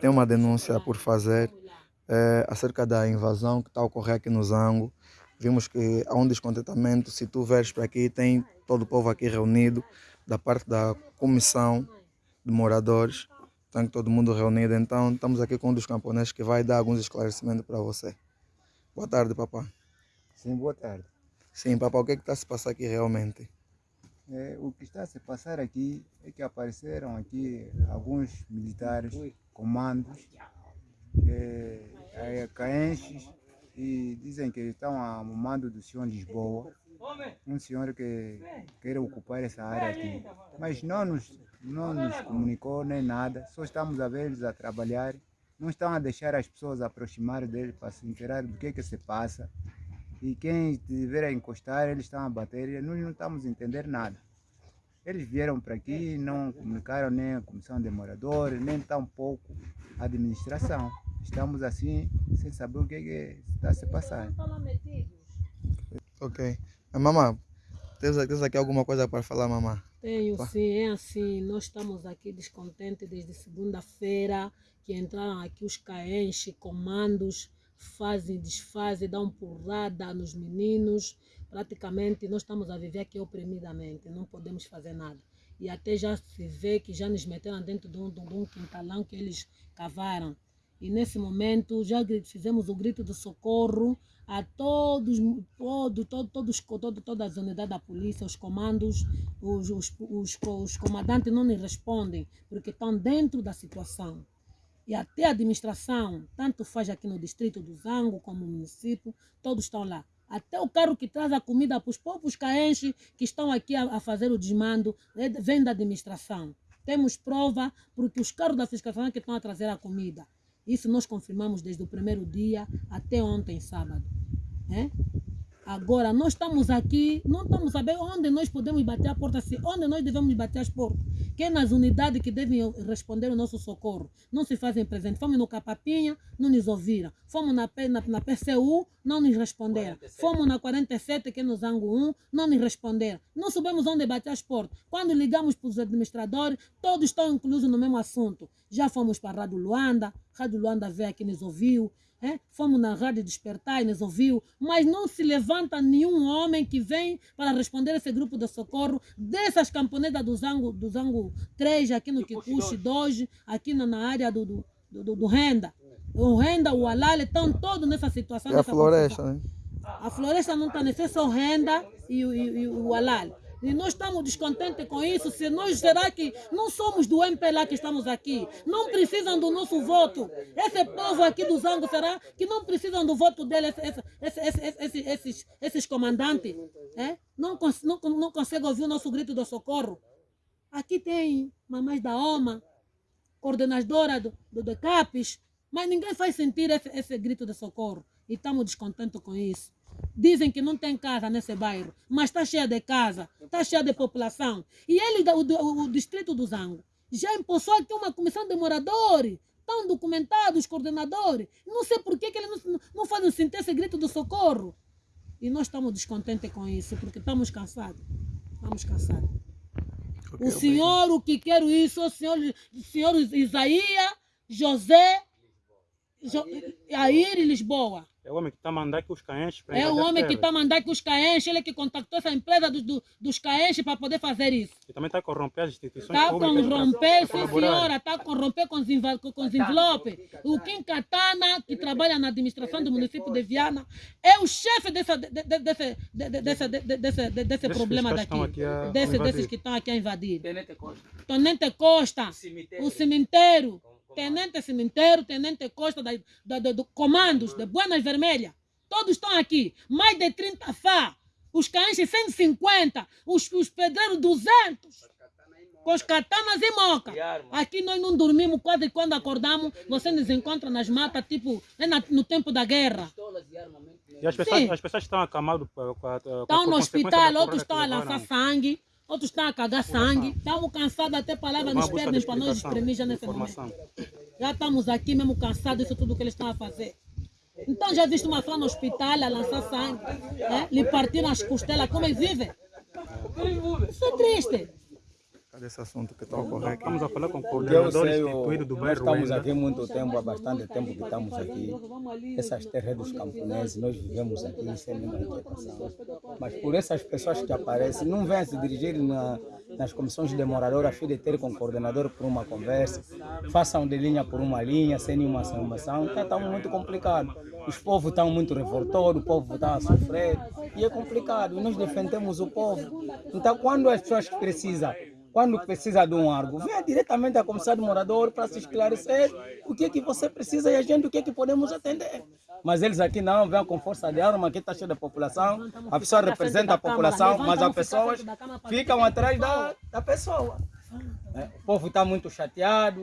Tem uma denúncia por fazer é, acerca da invasão que está a ocorrer aqui no Zango. Vimos que há um descontentamento. Se tu veres para aqui, tem todo o povo aqui reunido, da parte da comissão de moradores. Tem todo mundo reunido. Então, estamos aqui com um dos camponeses que vai dar alguns esclarecimentos para você. Boa tarde, papá. Sim, boa tarde. Sim, papá, o que é está se passando aqui realmente? É, o que está a se passar aqui é que apareceram aqui alguns militares, comandos, é, caenches, e dizem que estão a mando do senhor Lisboa, um senhor que quer ocupar essa área aqui. Mas não nos, não nos comunicou nem nada, só estamos a ver eles a trabalhar, não estão a deixar as pessoas aproximar dele para se inteirar do que é que se passa. E quem tiver a encostar, eles estão a bater e nós não estamos a entender nada. Eles vieram para aqui, não comunicaram nem a comissão de moradores, nem tampouco a administração. Estamos assim, sem saber o que, é que está a se passar. Ok. Mamã, tens, tens aqui alguma coisa para falar, mamã? Tenho sim, é assim. Nós estamos aqui descontentes desde segunda-feira que entraram aqui os caenches, comandos fazem, desfazem, dão porrada nos meninos. Praticamente nós estamos a viver aqui oprimidamente, não podemos fazer nada. E até já se vê que já nos meteram dentro de um, de um quintalão que eles cavaram. E nesse momento já fizemos o grito de socorro a todos, todo, todo, todos, todo, todas as unidades da polícia, os comandos, os, os, os, os comandantes não nos respondem, porque estão dentro da situação e até a administração, tanto faz aqui no distrito do Zango como no município, todos estão lá. Até o carro que traz a comida para os povos caenches que estão aqui a, a fazer o desmando é, vem da administração. Temos prova porque os carros da fiscalização que estão a trazer a comida. Isso nós confirmamos desde o primeiro dia até ontem, sábado. É? Agora, nós estamos aqui, não estamos sabendo onde nós podemos bater a porta, onde nós devemos bater as portas. Que é nas unidades que devem responder o nosso socorro. Não se fazem presente. Fomos no Capapinha, não nos ouviram. Fomos na, na, na PCU, não nos responderam. 47. Fomos na 47, que é no Zango 1, não nos responderam. Não sabemos onde bater as portas. Quando ligamos para os administradores, todos estão inclusos no mesmo assunto. Já fomos para a Rádio Luanda, Rádio Luanda veio aqui nos ouviu. É? Fomos na rádio despertar e nos ouviu, mas não se levanta nenhum homem que vem para responder esse grupo de socorro dessas camponetas do Zango, do Zango 3, aqui no Kikuchi 2, aqui na, na área do, do, do, do Renda. O Renda, o Alale, estão todos nessa situação. É a floresta, né? A floresta não está nesse, é só Renda e, e, e o Alale. E nós estamos descontentes com isso. Se nós, será que não somos do MPLA que estamos aqui? Não precisam do nosso voto. Esse povo aqui do Zango, será que não precisam do voto deles, esse, esse, esse, esses, esses comandantes? É? Não, não, não conseguem ouvir o nosso grito de socorro. Aqui tem mamães da OMA, coordenadora do, do, do CAPES, mas ninguém faz sentir esse, esse grito de socorro. E estamos descontentes com isso. Dizem que não tem casa nesse bairro, mas está cheia de casa, está cheia de população. E ele, o, o, distrito do Zango, já impulsou aqui uma comissão de moradores, estão documentados os coordenadores. Não sei por que, que eles não, não fazem sentir esse grito do socorro. E nós estamos descontentes com isso, porque estamos cansados. Estamos cansados. O senhor, o que quer isso, o senhor, o senhor Isaías, José, jo, Air e Lisboa. É o homem que está a mandar que os caenches... É o homem que está a mandar que os caenches, ele que contactou essa empresa do, do, dos caenches para poder fazer isso. E também está a corromper as instituições Está a corromper, sim senhora, está a corromper com os, com os envelopes. O Kim Katana, que trabalha na administração do município de Viana, é o chefe dessa, de, de, desse, de, desse, desse, desse problema daqui. Desse, desses que estão aqui a invadir. Tenente Costa. Tenente Costa, Cemitério. o cemitério. Tenente Cemitério, Tenente Costa, da, da, da, do comandos de Buenas Vermelhas. Todos estão aqui. Mais de 30 FA. Os caenches 150. Os, os pedreiros 200. Com os katanas e moca. Aqui nós não dormimos quase quando acordamos. Você nos encontra nas matas, tipo, é na, no tempo da guerra. E as pessoas, as pessoas estão acamadas com a, com a, Estão no hospital, outros estão a lançar sangue. Outros estão a cagar sangue. Estamos cansados até palavras nos perdem para nós exprimir já nesse momento. Já estamos aqui mesmo cansados disso tudo que eles estão a fazer. Então já viste uma fã no hospital a lançar sangue, é? lhe partiram as costelas, como ele vive? Isso é triste. Desse assunto que está aqui. Estamos a falar com o Porque eu coordenador sei, instituído do nós bairro estamos Ruenda. aqui muito tempo, há bastante tempo que estamos aqui. Essas terras dos camponeses, nós vivemos aqui sem nenhuma inquietação. Mas por essas pessoas que aparecem, não vêm se dirigir na- nas comissões demoradoras, a fim de ter com o coordenador por uma conversa, façam de linha por uma linha, sem nenhuma informação. Então está muito complicado. Os povos estão muito revoltados, o povo está a sofrer e é complicado. E nós defendemos o povo. Então, quando as pessoas precisam quando precisa de um algo, venha diretamente à comissão do morador para se esclarecer o que é que você precisa e a gente o que é que podemos atender. Mas eles aqui não vêm com força de arma, aqui está cheio da população, a pessoa representa a população, mas as pessoas ficam atrás da, da pessoa. É, O povo está muito chateado,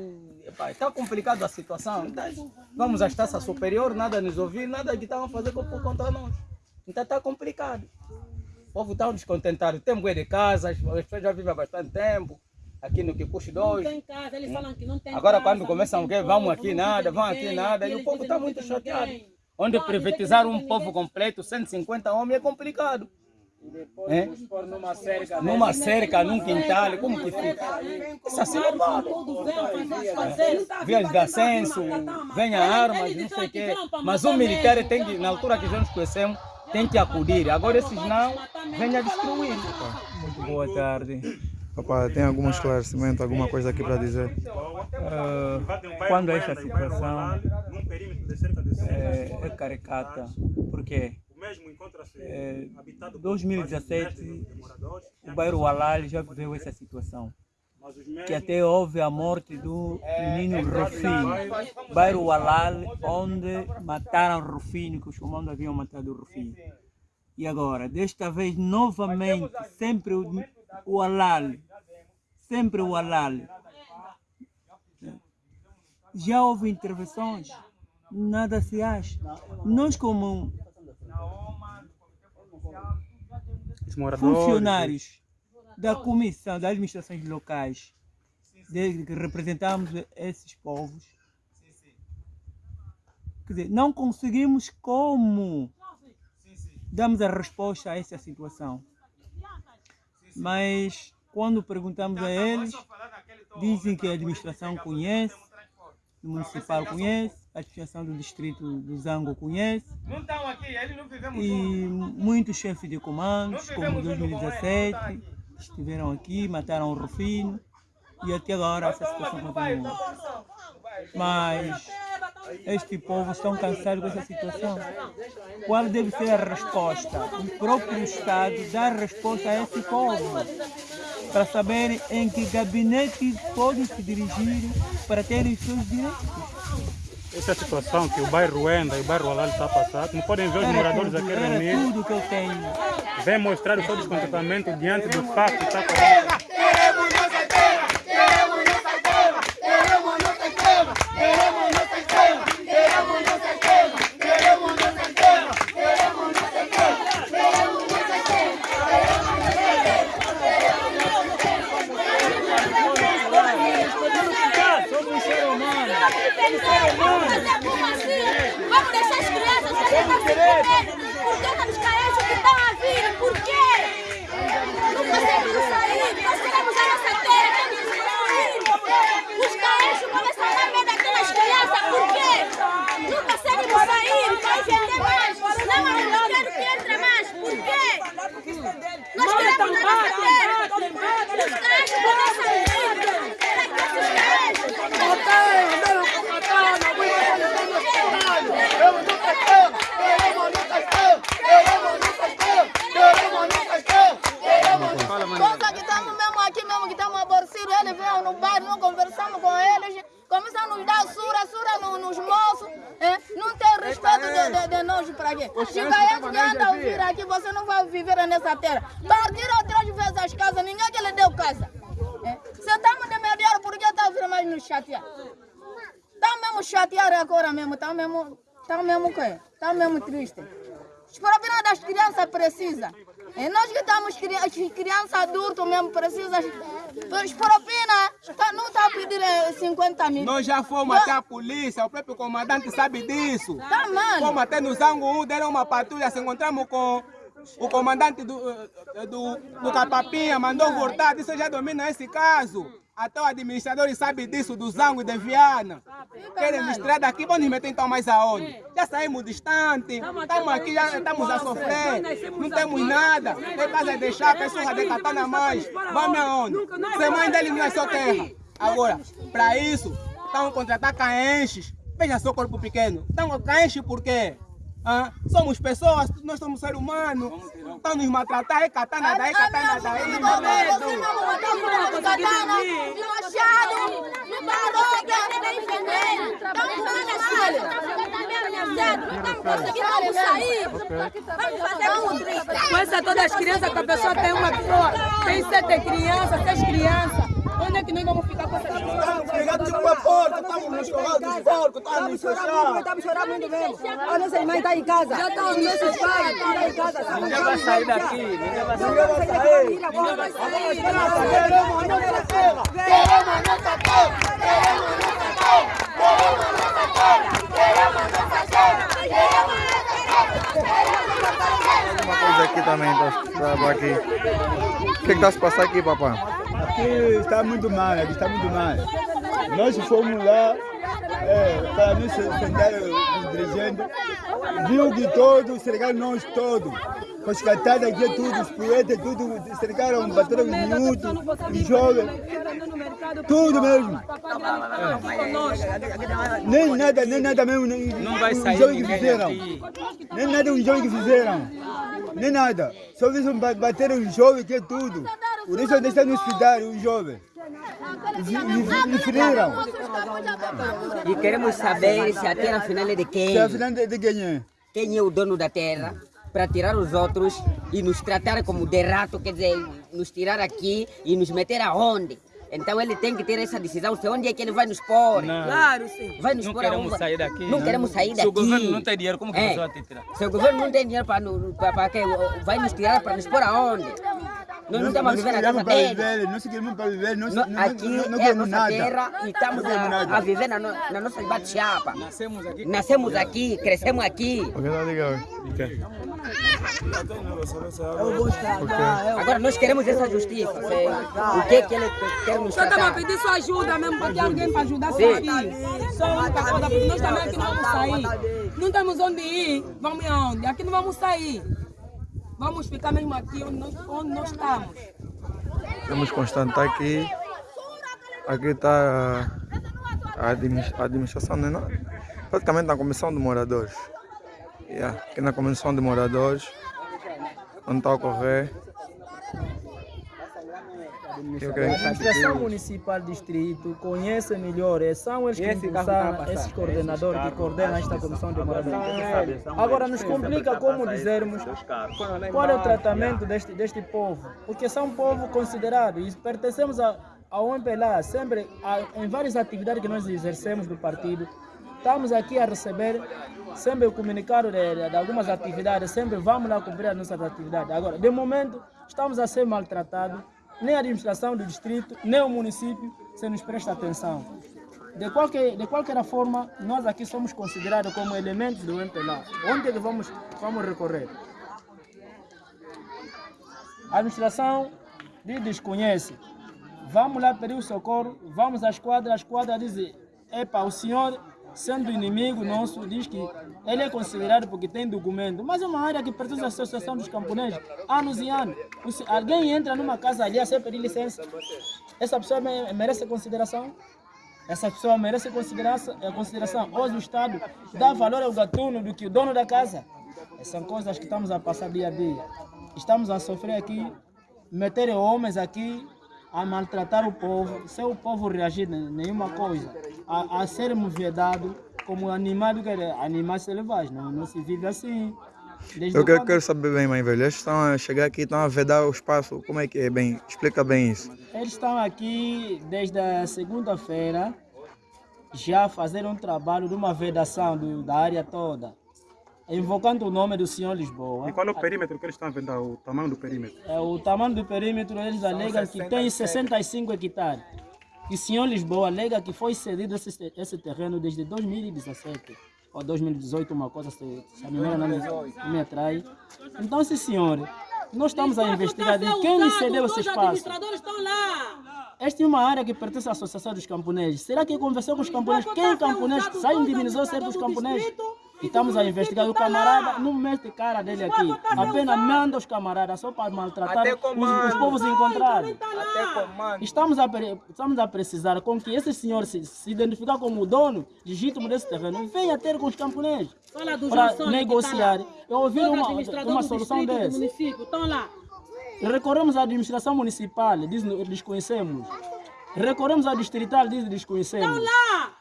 está complicado a situação. Então, vamos à instância superior, nada nos ouvir, nada que fazer co- contra nós. Então está complicado. O povo está descontentado. Tem mulher de casa, as as pessoas já vivem há bastante tempo, aqui no Kikuchi 2. Não tem casa, eles falam que não tem Agora, casa, quando não começam a povo, vamos aqui não nada, vamos aqui nada, e o povo está que não muito chateado. ninguém. Onde Não, privatizaram dizem um que povo completo, 150 homens, é complicado. É? numa cerca. Numa cerca, num quintal, como que fica? Isso assim não vale. Tudo vem fazer, fazer. Vias de ascenso, venha armas, não sei o quê. Mas o militar tem que, na altura que já nos conhecemos, tem que acudir. Agora esses não, venha destruir. Muito boa tarde. Papá, tem algum esclarecimento, alguma coisa aqui para dizer? Ah, quando esta situação é, é caricata, mesmo encontra-se É, habitado por 2017, vários milhares de moradores, o bairro Alal já viveu essa situação. Que até houve a morte do menino Rufino. Bairro Alal, onde mataram Rufino, que os comandos haviam matado o Rufino. E agora, desta vez, novamente, sempre o, o Alal. Sempre o Alal. Já houve intervenções, nada se acha. Nós, como funcionários da comissão das administrações locais, desde que representamos esses povos, quer dizer, não conseguimos como damos a resposta a essa situação. Mas quando perguntamos a eles, dizem que a administração conhece, o municipal conhece, a administração do distrito do Zango conhece, Não estão aqui, eles não vivemos e muitos chefes de comandos, como 2017, estiveram aqui, mataram o Rufino e até agora essa situação continua. Mas este povo estão cansados com essa situação. Qual deve ser a resposta? O próprio Estado dá resposta a esse povo para saber em que gabinete podem se dirigir para terem os seus direitos. Essa situação que o bairro Ruenda e o bairro Alal está a passar. Como podem ver, os moradores aqui reunidos tudo que eu tenho. vêm mostrar o seu descontentamento diante do facto que está ocorrendo. Somos seres humanos. Vamos fazer como assim? Vamos deixar as crianças fazer essa comer. Por que estamos carentes que estão a vir? Por quê? Não conseguimos sair. Nós queremos a nossa terra. Queremos sair. Os carentes começam a dar medo aqui nas crianças. Por quê? Não conseguimos sair. Quer vender mais. Não, mas não quero que entre mais. Por quê? Nós queremos a nossa terra. Os carentes começam a vir. Esses carentes. Nós que estamos mesmo aqui, mesmo que estamos aborrecidos, eles vêm no bairro, não conversamos com eles, começam a nos dar sura, sura no- nos moços, é? não tem respeito de, de, de nós para quê? Aí que anda a vir aqui, você não vai viver nessa terra. Partiram três vezes as casas, ninguém que lhe deu casa. É? Se estamos de mediar, por que está a vir mais nos chatear? Estão mesmo chateados agora mesmo, estão mesmo, estão mesmo o quê? Estão mesmo tristes. As propinas das crianças precisam. E nós que estamos cri- as crianças adultos mesmo precisam. As propinas tá- não está a pedir eh, 50 mil. Nós já fomos até a polícia, o próprio comandante sabe disso. Tá mal. Fomos até no Zango 1, deram uma patrulha, se encontramos com O comandante do, eh, do, do Capapinha mandou voltar, que já domina esse caso. Até o administrador sabe disso, do Zango e de Viana. Querem tirar daqui, vão nos meter então mais aonde? Já saímos distante, estamos aqui, já estamos a sofrer, não temos nada. Tem casa de deixar, pessoas de katana mais. Vamos aonde? Ser mãe dele não é só terra. Agora, para isso, estão a contratar caenches. Veja só o corpo pequeno. Estão a caenches por quê? Ah, somos pessoas, nós somos seres humanos. Estão nos maltratar, é katana daí, katana daí. Não no Machado, Não sair. Vamos fazer um triste. Com essa todas as crianças, que a pessoa tem uma pessoa, tem sete crianças, seis crianças. Onde é que nós vamos ficar com essa criança? Obrigado tipo uma porta, estamos nos corrais dos porcos, estamos nos fechar. Estamos chorando muito mesmo. A nossa irmã está em casa. Já estão os nossos pais estão em casa. Ninguém vai sair daqui, ninguém vai sair. Ninguém vai sair. Ninguém vai sair. Queremos a nossa terra, queremos a nossa terra, queremos a nossa terra, queremos a nossa terra, queremos a nossa terra, queremos a nossa terra. Uma coisa aqui também, tá, aqui. O que está se passando aqui, papai? Aqui está muito mal, aqui está muito mal. Nós fomos lá é, para nos defender os dirigentes, viu que todos cercaram nós todos. Com as catadas aqui, tudo, os poetas, tudo, cercaram, bateram os minutos, os jovens, tudo mesmo. É. Nem nada, nem nada mesmo, nem, Não vai os sair jovens que fizeram. Nem nada os jovens que fizeram. Nem nada. Só viram ba- bateram os jovens que é tudo. Por isso deixam nos cuidar os jovens. E feriram. E queremos saber se a terra afinal é de quem? Se afinal de, de quem é? Quem é o dono da terra? Para tirar os outros e nos tratar como de rato, quer dizer, nos tirar aqui e nos meter aonde? Então ele tem que ter essa decisão, se onde é que ele vai nos pôr. Não. Claro, sim. Vai nos Não pôr queremos sair daqui. Não queremos sair daqui. Se o governo não tem dinheiro, como que É. nós vamos te tirar? Se o governo não tem dinheiro para, para, para quê? Vai nos tirar para nos pôr aonde? Nós não estamos a viver na casa queremos para dele. viver, nós queremos para viver, nós No- não, aqui não, não é a nossa nada. terra e estamos Não a, a viver na, no, na nossa bate-chapa. Nascemos aqui. Nascemos aqui, crescemos aqui. O que está ligado? Agora nós queremos essa justiça. sei. O que é que ele quer nos Só estamos a tratar? pedir sua ajuda mesmo, para ter alguém para ajudar Sim. aqui. Só a única coisa, porque nós também aqui não vamos sair. Não temos onde ir, vamos aonde? Aqui não vamos sair. Vamos ficar mesmo aqui onde nós, onde nós estamos. Temos constante aqui. Aqui está a, admi- a administração, né? praticamente na comissão de moradores. Yeah, Aqui na comissão de moradores, onde está a ocorrer. Eu creio. A administração municipal distrito conhece melhor, é, são eles que tá a impulsaram, esses coordenadores que coordenam esta comissão de moradores. Agora nos complica como dizermos qual é o tratamento deste, deste povo, porque são um povo considerado e pertencemos a, ao MPLA, sempre a- em várias atividades que nós exercemos do partido, estamos aqui a receber sempre o comunicado de, de- de algumas atividades, sempre vamos lá cumprir as nossas atividades. Agora, de momento, estamos a ser maltratados, nem a administração do distrito, nem o município se nos presta atenção. De qualquer, de qualquer forma, nós aqui somos considerados como elementos do MPLA. Onde é vamos, vamos recorrer? A administração diz desconhece. Vamos lá pedir o socorro, vamos à esquadra, a esquadra diz, epa, o senhor, sendo inimigo nosso, diz que ele é considerado porque tem documento, mas é uma área que pertence à Associação dos Camponeses, anos e anos. Alguém entra numa casa ali sem pedir licença, essa pessoa me- merece consideração? Essa pessoa merece consideração, eh, consideração. Hoje o Estado dá valor ao gatuno do que o dono da casa. São coisas que estamos a passar dia a dia. Estamos a sofrer aqui, meter homens aqui a maltratar o povo, sem o povo reagir nenhuma coisa, a, a sermos vedados como que animais selvagens. Não, não se vive assim. Desde Eu quero, quero saber bem, mãe velha. Eles estão a chegar aqui, estão a vedar o espaço. Como é que é bem? Explica bem isso. Eles estão aqui desde a segunda-feira, já fazendo um trabalho de uma vedação do- da área toda, invocando o nome do senhor Lisboa. E qual é o perímetro que eles estão a vender? O tamanho do perímetro? É, o tamanho do perímetro, eles alegam que tem 65 hectares. E o senhor Lisboa alega que foi cedido esse, esse terreno desde 2017. ou 2018, uma coisa, se, se a memória não me, não me atrai. Então, sim senhor, nós estamos a investigar de quem lhe cedeu esse espaço. Esta é uma área que pertence à Associação dos Camponeses. Será que conversou com os camponeses? Quem camponês sai indemnizou certos camponeses? E estamos a investigar. O camarada não mete cara dele aqui. Apenas manda os camaradas só para maltratar os, os povos encontrados. Comando. Estamos a, estamos a precisar com que esse senhor se, se identificar como o dono legítimo desse terreno venha ter com os camponeses para negociar. tá lá. Eu ouvi uma, uma solução dessa. Recorremos à administração municipal, diz desconhecemos. Recorremos à distrital, diz desconhecemos.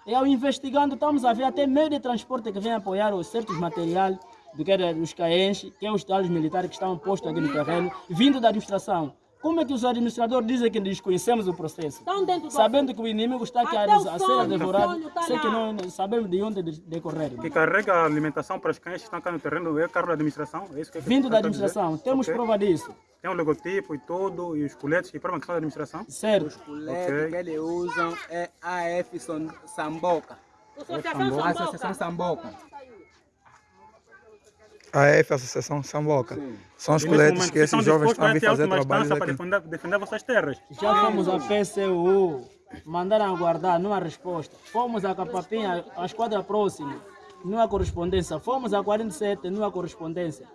E ao investigando, estamos a ver até meio de transporte que vem apoiar os certos materiais do que era os caenches, que é os tais militares que estão postos aqui no terreno, vindo da administração. Como é que os administradores dizem que desconhecemos o processo? Estão dentro do Sabendo que o inimigo está aqui a, Até o a ser sonho, devorado, sonho tá sei que não sabemos de onde de- decorrer. Que carrega a alimentação para os cães que estão cá no terreno é carro da administração? É isso que Vindo que da está a dizer? administração, temos Ok. prova disso. Tem o logotipo e tudo, e os coletes que provam que são da administração? Certo. O LED que eles usam é AF Samboca. Associação A Samboca. Associação Samboca. A F, Associação Samboca. São os coletes que vocês esses estão jovens estão a vir fazer trabalho instância para aqui. defender, defender vossas terras. Já fomos à PCU, mandaram aguardar, não há resposta. Fomos à Capapinha, à esquadra próxima, não há correspondência. Fomos à 47, não há correspondência.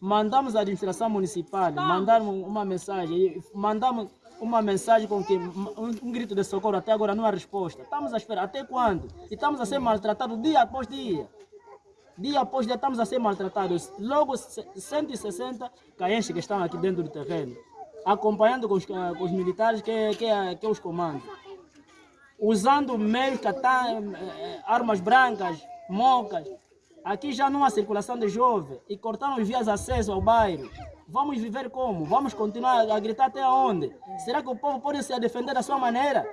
Mandamos à administração municipal, mandaram uma mensagem, mandamos uma mensagem com que um, um grito de socorro, até agora não há resposta. Estamos a esperar, até quando? E estamos a ser maltratados dia após dia. Dia após dia estamos a ser maltratados. Logo c- 160 caenches que estão aqui dentro do terreno, acompanhando com os, ca- com os militares que, que, que os comandam. Usando meios, eh, armas brancas, mocas. Aqui já não há circulação de jovens e cortaram as vias de acesso ao bairro. Vamos viver como? Vamos continuar a gritar até onde? Será que o povo pode se defender da sua maneira?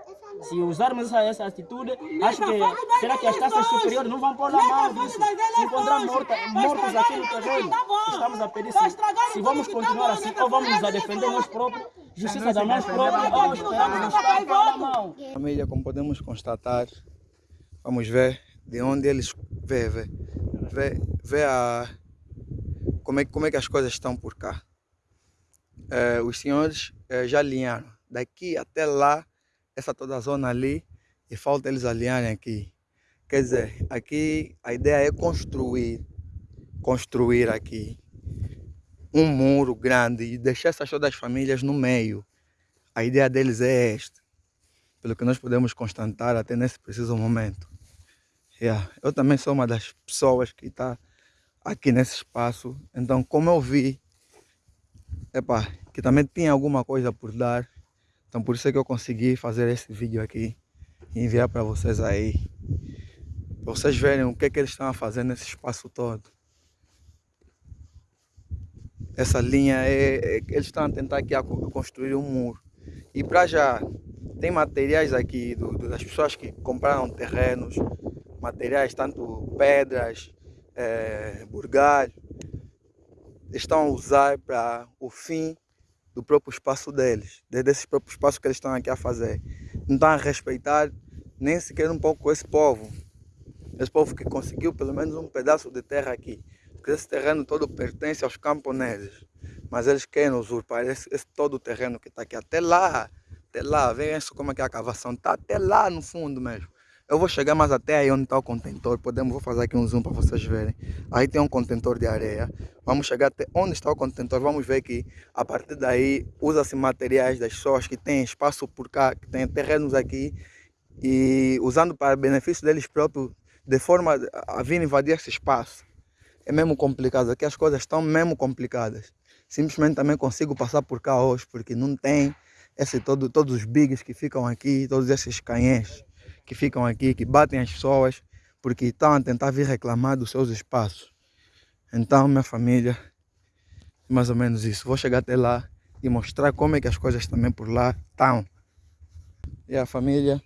Se usarmos essa, essa atitude, acho que será que as taxas superiores não vão pôr na mão disso? Se encontrar morta, mortos aqui no terreno, estamos a pedir se, se vamos continuar assim ou vamos nos a defender nós próprios, justiça da nós próprios, ou pôr na mão. Família, como podemos constatar, vamos ver de onde eles vê, vê, vê, a, como, é, como é que as coisas estão por cá. Eh, os senhores eh, já alinharam daqui até lá, essa toda a zona ali, e falta eles alinharem aqui. Quer dizer, aqui a ideia é construir, construir aqui um muro grande e deixar essas todas as famílias no meio. A ideia deles é esta pelo que nós podemos constatar até nesse preciso momento. Yeah. Eu também sou uma das pessoas que está aqui nesse espaço, então como eu vi epa, que também tinha alguma coisa por dar, então por isso é que eu consegui fazer esse vídeo aqui e enviar para vocês aí, para vocês verem o que, é que eles estão fazer nesse espaço todo. Essa linha é, é eles estão a tentar aqui a co- construir um muro. E para já tem materiais aqui do- do- das pessoas que compraram terrenos, materiais tanto pedras, burgalho, estão a usar para o fim do próprio espaço deles, de- desse próprio espaço que eles estão aqui a fazer. Não estão a respeitar nem sequer um pouco esse povo, esse povo que conseguiu pelo menos um pedaço de terra aqui, porque esse terreno todo pertence aos camponeses, mas eles querem usurpar esse, esse todo o terreno que está aqui. Até lá, até lá, veja isso como é que é a cavação, está até lá no fundo mesmo. Eu vou chegar mais até aí onde está o contentor, podemos, vou fazer aqui um zoom para vocês verem. Aí tem um contentor de areia, vamos chegar até onde está o contentor, vamos ver que a partir daí usa-se materiais das pessoas que têm espaço por cá, que têm terrenos aqui, e usando para benefício deles próprios, de forma a vir invadir esse espaço. É mesmo complicado, aqui as coisas estão mesmo complicadas. Simplesmente também consigo passar por cá hoje, porque não tem esse todo, todos os bigs que ficam aqui, todos esses canhões que ficam aqui, que batem as pessoas, porque estão a tentar vir reclamar dos seus espaços. Então, minha família, mais ou menos isso. Vou chegar até lá e mostrar como é que as coisas também por lá estão. E a família,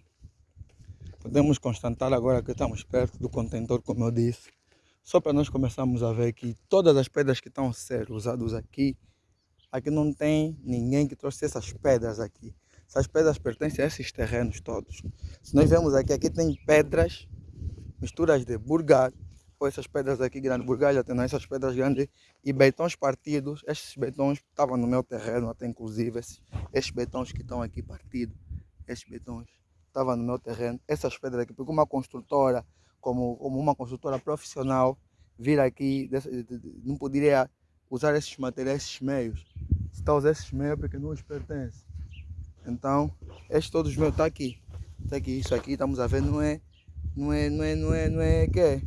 podemos constatar agora que estamos perto do contentor, como eu disse. Só para nós começarmos a ver que todas as pedras que estão a ser usadas aqui, aqui não tem ninguém que trouxe essas pedras aqui. Essas pedras pertencem a esses terrenos todos. Se nós vemos aqui, aqui tem pedras, misturas de burgar, tapou essas pedras aqui grandes, burgalha tem essas pedras grandes e betões partidos. Estes betões estavam no meu terreno, até inclusive esses, estes betões que estão aqui partidos, estes betões estavam no meu terreno. Essas pedras aqui, porque uma construtora, como, como uma construtora profissional, vir aqui, não poderia usar esses materiais, esses meios. Se está usar esses meios, é porque não os pertence. Então, estes todos os meus estão tá aqui. Está aqui, isso aqui, estamos a ver, não é não é, não é, não é, não é, que é?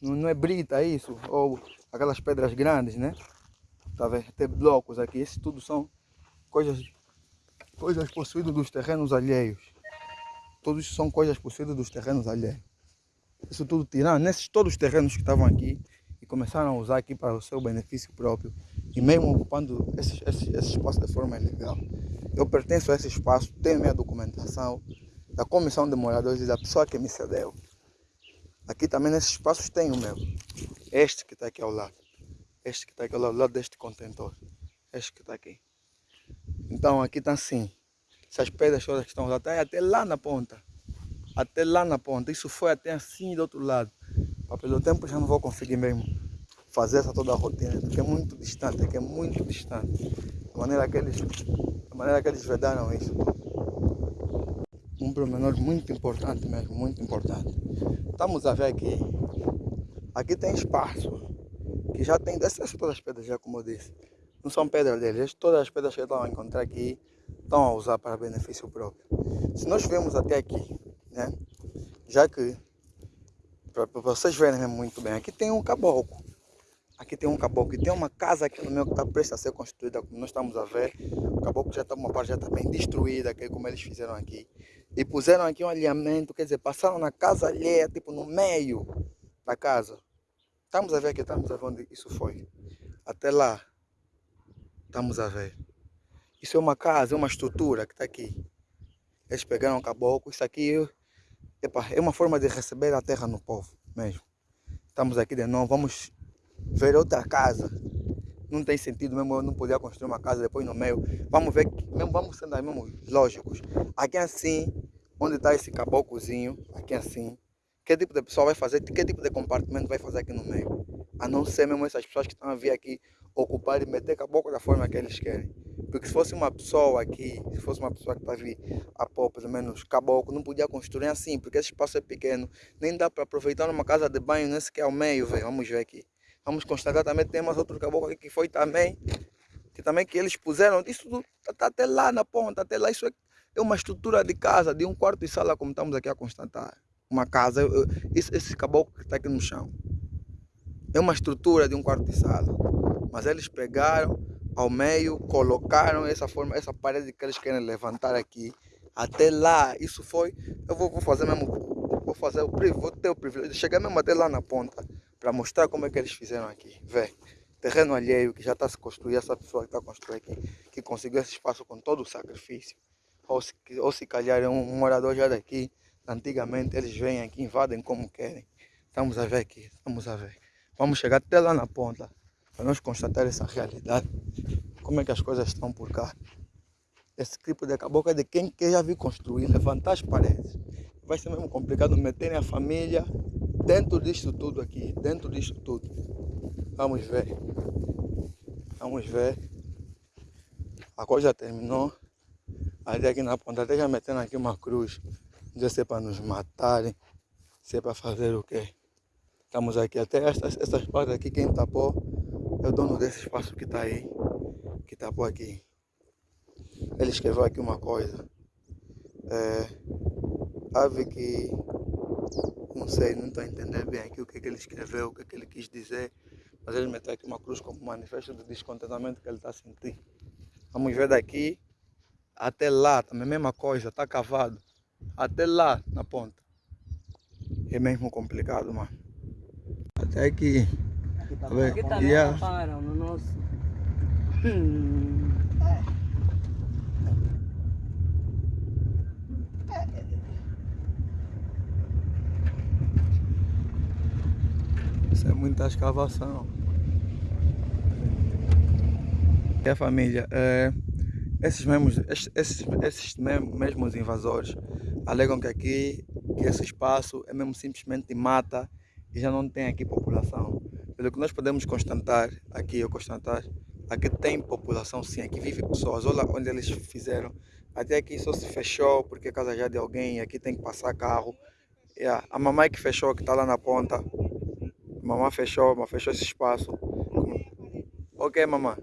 Não, não é brita isso, ou aquelas pedras grandes, né? Tá vendo? Tem blocos aqui, esses tudo são coisas, coisas possuídas dos terrenos alheios. Todos são coisas possuídas dos terrenos alheios. Isso tudo tirando, nesses todos os terrenos que estavam aqui e começaram a usar aqui para o seu benefício próprio e mesmo ocupando esse, esse, esse espaço de forma ilegal. Eu pertenço a esse espaço, tenho minha documentação, da comissão de moradores e da pessoa que me cedeu. Aqui também nesses espaços tem o meu. Este que está aqui ao lado. Este que está aqui ao lado, ao lado deste contentor. Este que está aqui. Então aqui está assim. Essas pedras todas que estão lá, até, até lá na ponta. Até lá na ponta. Isso foi até assim do outro lado. Mas pelo tempo já não vou conseguir mesmo fazer essa toda a rotina, porque é muito distante, é muito distante. Da maneira que eles, maneira que eles vedaram isso um pormenor muito importante mesmo, muito importante. Estamos a ver aqui, aqui tem espaço, que já tem dessas todas as pedras, já como eu disse. Não são pedras deles, todas as pedras que estão a encontrar aqui estão a usar para benefício próprio. Se nós vemos até aqui, né, já que, para vocês verem muito bem, aqui tem um caboclo. Aqui tem um caboclo, e tem uma casa aqui no meio que está prestes a ser construída, como nós estamos a ver. O caboclo já está uma parte já está bem destruída, que é como eles fizeram aqui. E puseram aqui um alinhamento, quer dizer, passaram na casa alheia, tipo no meio da casa. Estamos a ver aqui, estamos a ver onde isso foi. Até lá, estamos a ver. Isso é uma casa, é uma estrutura que está aqui. Eles pegaram o caboclo, isso aqui epa, é uma forma de receber a terra no povo mesmo. Estamos aqui de novo, vamos ver outra casa. Não tem sentido mesmo eu não poder construir uma casa depois no meio. Vamos ver, mesmo, vamos sendo aí mesmo lógicos. Aqui assim, onde está esse caboclozinho, aqui assim, que tipo de pessoa vai fazer, que tipo de compartimento vai fazer aqui no meio? A não ser mesmo essas pessoas que estão a vir aqui ocupar e meter caboclo da forma que eles querem. Porque se fosse uma pessoa aqui, se fosse uma pessoa que está a vir a pôr pelo menos caboclo, não podia construir assim, porque esse espaço é pequeno. Nem dá para aproveitar uma casa de banho, nem sequer ao meio, velho. Vamos ver aqui. Vamos constatar também tem mais outro caboclo aqui que foi também, que também que eles puseram, isso está tá até lá na ponta, até lá, isso é, é, uma estrutura de casa, de um quarto e sala, como estamos aqui a constatar. Uma casa, esse, esse caboclo que está aqui no chão. É uma estrutura de um quarto e sala. Mas eles pegaram ao meio, colocaram essa forma, essa parede que eles querem levantar aqui. Até lá, isso foi, eu vou, vou fazer mesmo, vou fazer o vou ter o privilégio de chegar mesmo até lá na ponta para mostrar como é que eles fizeram aqui. Vê, terreno alheio que já está se construindo, essa pessoa que está construindo aqui, que conseguiu esse espaço com todo o sacrifício. Ou se, ou se calhar é um morador já daqui, antigamente eles vêm aqui, invadem como querem. Estamos a ver aqui, estamos a ver. Vamos chegar até lá na ponta, para nós constatar essa realidade. Como é que as coisas estão por cá. Esse tipo de caboclo é de quem quer já vir construir, levantar as paredes. Vai ser mesmo complicado meterem a família dentro disto tudo aqui, dentro disto tudo. Vamos ver. Vamos ver. A coisa terminou. Ali aqui na ponta, até já metendo aqui uma cruz. Não sei se é para nos matarem, se é para fazer o quê. Estamos aqui, até essas, essas partes aqui, quem tapou é o dono desse espaço que está aí, que tapou aqui. Ele escreveu aqui uma coisa. É, ave que não sei, não estou a entender bem aqui o que, é que ele escreveu, o que, é que ele quis dizer, mas ele meteu aqui uma cruz como manifesto de descontentamento que ele está sentindo. Vamos ver daqui até lá, também a mesma coisa, está cavado. Até lá na ponta. É mesmo complicado, mano. Até aqui. Aqui, tá aqui também yeah. no nosso. Hum. Muita escavação. E a família, é, esses, mesmos, esses, esses mesmos invasores alegam que aqui, que esse espaço é mesmo simplesmente mata e já não tem aqui população. Pelo que nós podemos constatar, aqui eu constatar, aqui tem população sim, aqui vive pessoas. Olha onde eles fizeram. Até aqui só se fechou porque é casa já de alguém, aqui tem que passar carro. Yeah. A mamãe que fechou, que está lá na ponta. Mamãe fechou, mas fechou esse espaço. Ok, mamãe.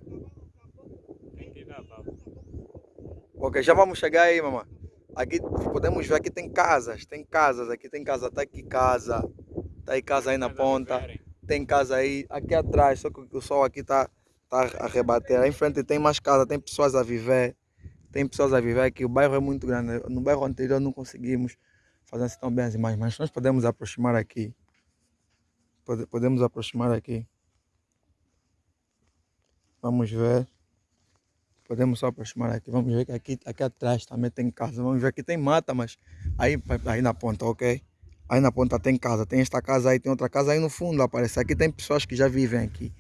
Ok, já vamos chegar aí, mamãe. Aqui podemos ver, aqui tem casas, tem casas, aqui tem casa, tá aqui casa, tá aí casa aí na ponta, tem casa aí, aqui atrás, só que o sol aqui tá, tá a rebater, aí em frente tem mais casa, tem pessoas a viver, tem pessoas a viver aqui, o bairro é muito grande, no bairro anterior não conseguimos fazer assim tão bem as imagens, mas nós podemos aproximar aqui, podemos aproximar aqui, vamos ver. Podemos só aproximar aqui. Vamos ver que aqui, aqui atrás também tem casa. Vamos ver que tem mata, mas aí, aí na ponta, ok? Aí na ponta tem casa. Tem esta casa aí, tem outra casa aí no fundo. Aparece aqui. Tem pessoas que já vivem aqui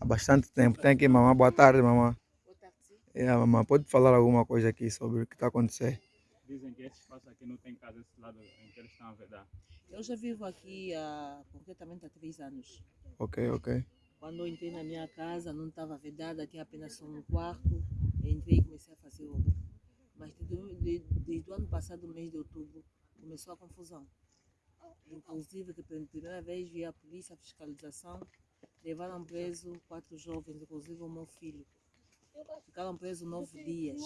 há bastante tempo. Tem aqui, mamãe. Boa tarde, mamãe. Boa tarde. É, mamãe. Pode falar alguma coisa aqui sobre o que está acontecendo? Dizem que esse espaço aqui não tem casa esse lado em que eles estão a vedar. Eu já vivo aqui há concretamente há três anos. Ok, ok. Quando eu entrei na minha casa, não estava vedada, tinha apenas um quarto entrei e comecei a fazer obra. Mas desde, desde, desde o ano passado, mês de outubro, começou a confusão. Inclusive, que pela primeira vez vi a polícia, a fiscalização, levaram preso quatro jovens, inclusive o meu filho. Ficaram presos nove dias.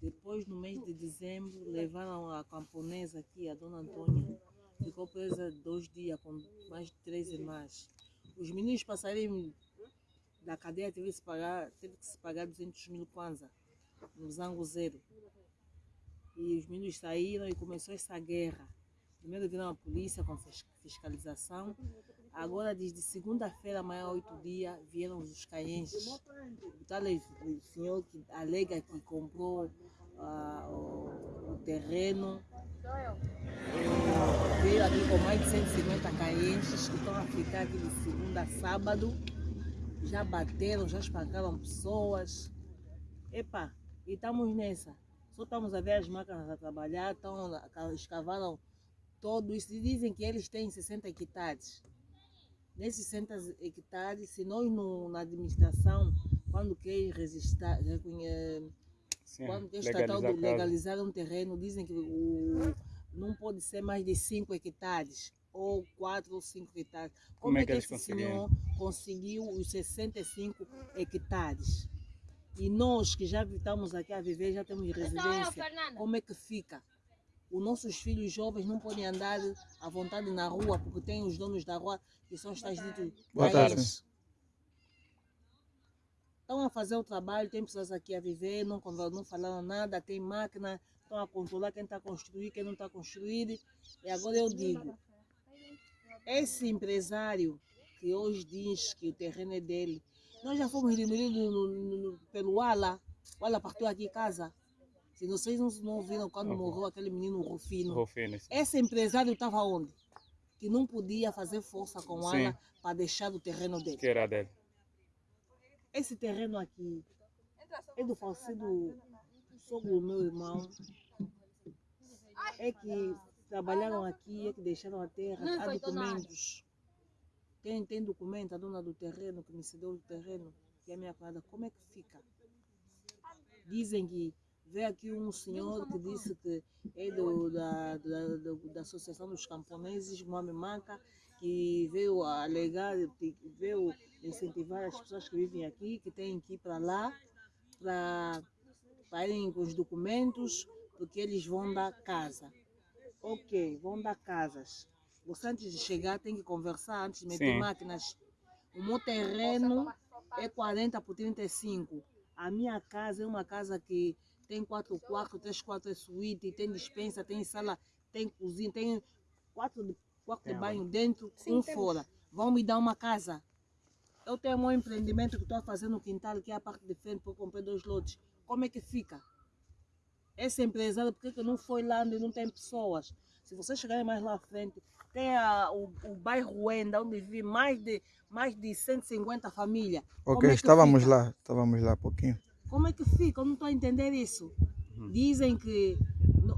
Depois, no mês de dezembro, levaram a camponesa aqui, a dona Antônia. Ficou presa dois dias, com mais de três irmãs. Os meninos passarem da cadeia teve que se pagar, teve que se pagar 200 mil kwanza no Zango Zero. E os meninos saíram e começou essa guerra. Primeiro viram a polícia com fiscalização. Agora, desde segunda-feira, amanhã, oito dias, vieram os caenses. O tal senhor que alega que comprou uh, o, terreno eh, veio aqui com mais de 150 caenses que estão a ficar aqui de segunda a sábado já bateram, já espancaram pessoas. Epa, e estamos nessa. Só estamos a ver as máquinas a trabalhar, estão, escavaram todo isso. Dizem que eles têm 60 hectares. Nesses 60 hectares, se nós no, na administração, quando quer registrar, Sim, quando estatal legalizar um terreno, dizem que o, não pode ser mais de 5 hectares ou 4 ou 5 hectares. Como, Como é que, que esse senhor conseguiu os 65 hectares? E nós que já estamos aqui a viver, já temos residência, como é que fica? Os nossos filhos jovens não podem andar à vontade na rua, porque tem os donos da rua que são os tais ditos eles. Estão a fazer o trabalho, tem pessoas aqui a viver, não, não falaram nada, tem máquina, estão a controlar quem está a construir, quem não está a construir. E agora eu digo, esse empresário que hoje diz que o terreno é dele, nós já fomos diminuídos pelo Ala. O Ala partiu aqui em casa. Se vocês não, não viram quando uhum. morreu aquele menino Rufino, Rufino esse empresário estava onde? Que não podia fazer força com o Ala para deixar o terreno dele. Que era dele. Esse terreno aqui é do falecido sogro meu irmão. É que trabalharam aqui, é que deixaram a terra, há documentos. Quem tem documento, a dona do terreno, que me cedeu o terreno, que é a minha cunhada, como é que fica? Dizem que veio aqui um senhor que disse que é do, da, da, da, da Associação dos Camponeses, Moame Manca, que veio alegar, veio incentivar as pessoas que vivem aqui, que têm que ir para lá, para irem com os documentos, porque eles vão dar casa. Ok, vão dar casas. Você antes de chegar tem que conversar, antes de meter Sim. máquinas. O meu terreno é 40 por 35. A minha casa é uma casa que tem quatro quartos, três quartos de suíte, tem dispensa, tem sala, tem cozinha, tem quatro quartos de banho dentro, Sim, um temos. fora. Vão me dar uma casa. Eu tenho um empreendimento que estou a fazer no quintal, que é a parte de frente, para comprar dois lotes. Como é que fica? esse empresário, por que não foi lá onde não tem pessoas? Se vocês chegarem mais lá à frente, tem a, o, o bairro Wenda, onde vive mais de, mais de 150 famílias. Ok, é estávamos fica? lá, estávamos lá um pouquinho. Como é que fica? Eu não estou a entender isso. Uhum. Dizem que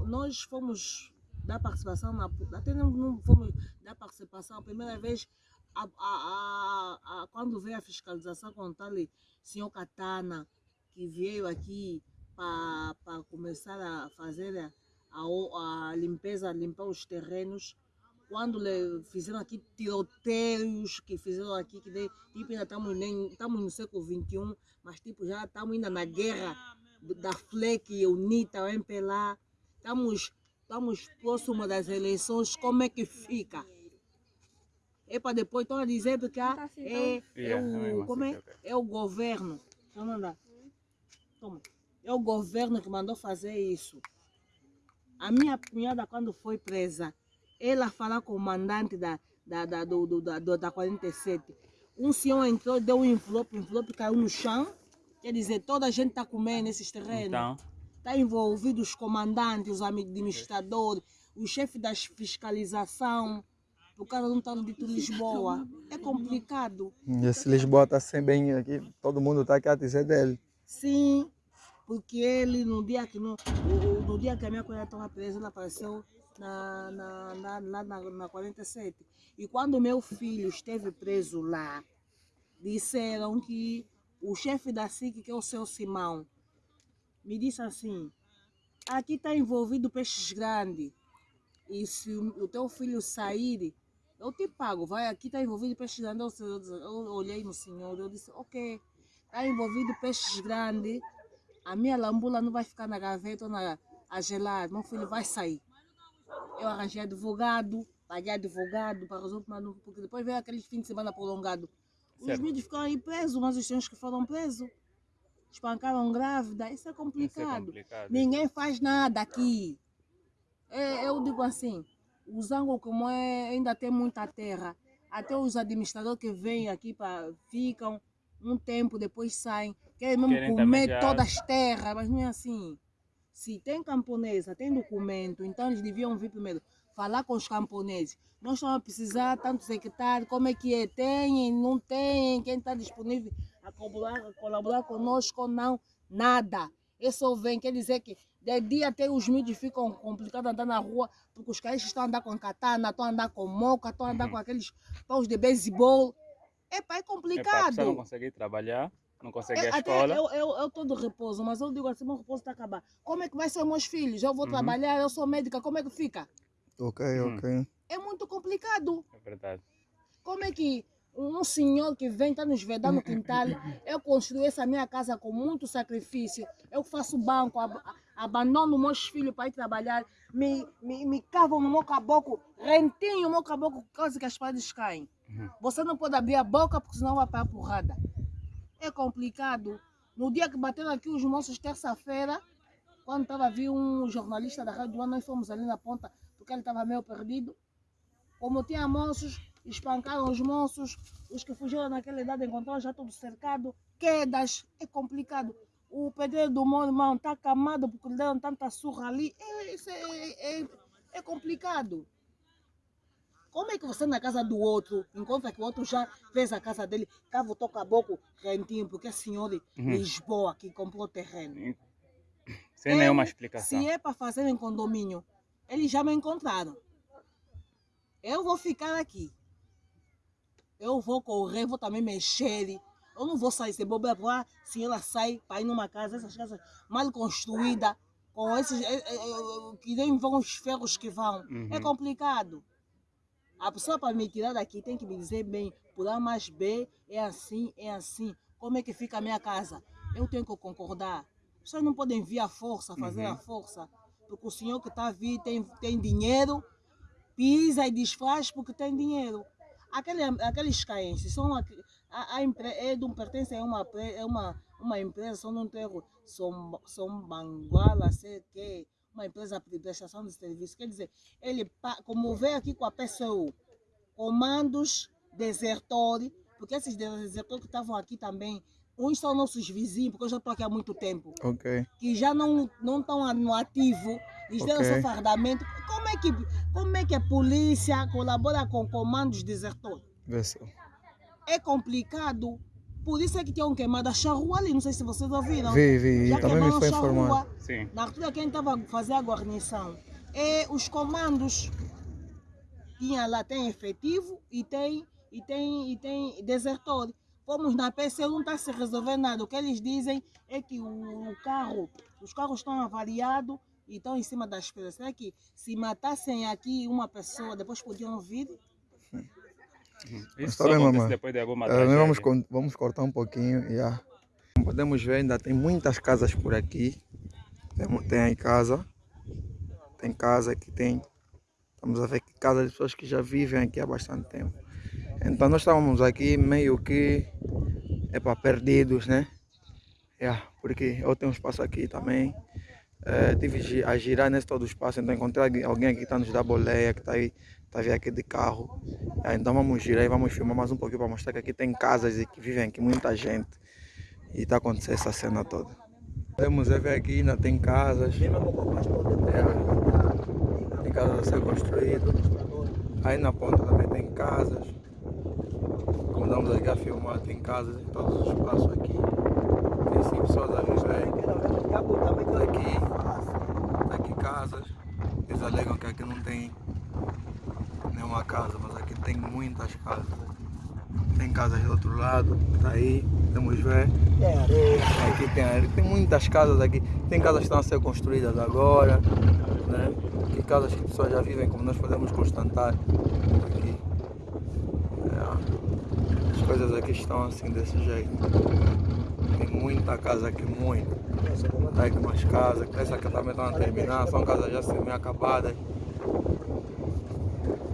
nós fomos dar participação, na, até não, não fomos dar participação, a primeira vez, a, a, a, quando veio a fiscalização com o tal senhor Katana, que veio aqui para começar a fazer a, a, limpeza, limpar os terrenos, quando fizeram aqui tiroteios que fizeram aqui, que de, tipo, ainda estamos, nem, estamos no século XXI, mas tipo, já estamos ainda na guerra da FLEC, UNITA, o MPLA, estamos, estamos próximos das eleições, como é que fica? É para depois estão a dizer que ah, é, é, o, como é? é o governo. Toma. É o governo que mandou fazer isso. A minha cunhada, quando foi presa, ela falou com o mandante da, da, da, do, do, da, da 47. Um senhor entrou, deu um envelope, o envelope caiu no chão. Quer dizer, toda a gente está comendo nesses terrenos. Então, Está envolvido os comandantes, os administradores, o chefe da fiscalização, por causa de um tal dito Lisboa. É complicado. E esse Lisboa está sem bem aqui, todo mundo está aqui a dizer dele. Sim, porque ele, no dia que, no, no dia que a minha cunhada estava presa, ele apareceu na, na, na, na, na 47. E quando meu filho esteve preso lá, disseram que o chefe da SIC, que é o seu Simão, me disse assim, aqui está envolvido peixes grandes. E se o teu filho sair, eu te pago. Vai, aqui está envolvido peixes grandes. Eu, eu- olhei no senhor, eu disse, ok, está envolvido peixes grandes. A minha lambula não vai ficar na gaveta ou na, a gelar. Meu filho vai sair. Eu arranjei advogado, paguei advogado para resolver porque depois veio aquele fim de semana prolongado. Os Certo. ficaram aí presos, mas os senhores que foram presos espancaram grávida. Isso é isso é complicado. complicado. Ninguém faz nada aqui. É, eu digo assim, o Zango como é, ainda tem muita terra, até os administradores que vêm aqui pra, ficam um tempo, depois saem, querem mesmo Querem comer já- todas as terras, mas não é assim. Se tem camponesa, tem documento, então eles deviam vir primeiro falar com os camponeses. Nós estamos a precisar tantos hectares, como é que é? Tem, não tem, quem está disponível a colaborar, a colaborar conosco ou não? Nada. Eu só vem, quer dizer que de dia até os mídios ficam complicados andar na rua, porque os caras estão a andar com katana, estão a andar com moca, estão a andar com aqueles paus de beisebol. Epa, é a complicado. pessoa não consegue trabalhar, não consegue ir Eu, à até escola. eu, eu, eu tô de repouso, mas eu digo assim, meu repouso está a acabar. Como é que vai ser os meus filhos? Eu vou Uhum. trabalhar, eu sou médica, como é que fica? Ok, Hum. ok. É muito complicado. É verdade. Como é que um senhor que vem, está nos vedando no quintal, eu construí essa minha casa com muito sacrifício, eu faço banco, abandono meus filhos para ir trabalhar, me, me, me cavam no meu caboclo, rentinho o meu caboclo por causa que as paredes caem. Uhum. Você não pode abrir a boca porque senão vai para a porrada. É complicado. No dia que bateram aqui os moços, terça-feira, quando estava vir um jornalista da Rádio One, nós fomos ali na ponta, porque ele estava meio perdido. Como tinha moços, espancaram os moços, os que fugiram naquela idade encontraram já tudo cercado, quedas, é complicado. O pedreiro do meu irmão está camado porque lhe deram tanta surra ali, é, é, é, é complicado. Como é que você na casa do outro encontra que o outro já fez a casa dele, cava o caboclo rentinho, porque é senhor de Uhum. Lisboa que comprou terreno. Sem Eu, nenhuma explicação. Se é para fazer em condomínio, eles já me encontraram. Eu vou ficar aqui. Eu vou correr, vou também mexer. Eu não vou sair sem bobeira, porque ah, se ela sai para ir numa casa, essas casas mal construídas, com esses eh, eh, que nem vão os ferros que vão. É Uhum. complicado. A pessoa para me tirar daqui tem que me dizer bem, por A mais B, é assim, é assim. Como é que fica a minha casa? Eu tenho que concordar. Vocês não podem vir à força, fazer Uhum. a força. Porque o senhor que está a vir tem, tem dinheiro, pisa e desfaz porque tem dinheiro. Aquele, aqueles caenses são a, a empre, é de um, pertencem a uma, é uma, uma empresa, um terro, são, são banguala, sei que, uma empresa de prestação de serviço. Quer dizer, ele, como veio aqui com a PSU, comandos desertores, porque esses desertores que estavam aqui também, uns são nossos vizinhos, porque eu já estou aqui há muito tempo Ok. que já não não estão no ativo, lhes deram Ok. seu fardamento. Como é que como é que a polícia colabora com comandos desertores? Vê se. É complicado. Por isso é que tinham queimado a charrua ali, não sei se vocês ouviram. Vi, vi, Já também me queimaram foi informado. Sim. Na altura quem estava a fazer a guarnição é os comandos. Tinha lá, tem efetivo e tem, e tem, e tem desertor. Fomos na PCU, não está se resolvendo nada. O que eles dizem é que o carro, os carros estão avariados e estão em cima das pedras. Será que se matassem aqui uma pessoa, depois podiam vir? Isso tá só bem, mamãe. depois de alguma nós vamos, vamos cortar um pouquinho. Yeah. Como podemos ver, ainda tem muitas casas por aqui. Tem, tem aí casa. Tem casa aqui, tem. Estamos a ver que casa de pessoas que já vivem aqui há bastante tempo. Então nós estávamos aqui meio que é para perdidos, né? Yeah, porque eu tenho um espaço aqui também. Eh, tive a girar nesse todo o espaço, então encontrei alguém- aqui que está nos dá boleia, que está aí, tá vindo aqui de carro. Então vamos girar e vamos filmar mais um pouquinho para mostrar que aqui tem casas e que vivem aqui muita gente. E está acontecendo essa cena toda. Podemos ver aqui, ainda tem casas. É, tem casas a ser construídas. Aí na ponta também tem casas. Como estamos aqui a filmar, tem casas em todos os espaços aqui. Tem cinco pessoas a viver. Aqui, aqui casas. Eles alegam que aqui não tem nenhuma casa, mas aqui tem muitas casas. Tem casas do outro lado, tá aí, podemos ver. Tem areia. Aqui tem areia, tem muitas casas aqui. Tem casas que estão a ser construídas agora, né? Tem casas que pessoas já vivem, como nós podemos constatar aqui. É, as coisas aqui estão assim desse jeito. Tem muita casa aqui, muita. Tá aqui umas casas, essa aqui também estão a terminar, são casas já semi-acabadas.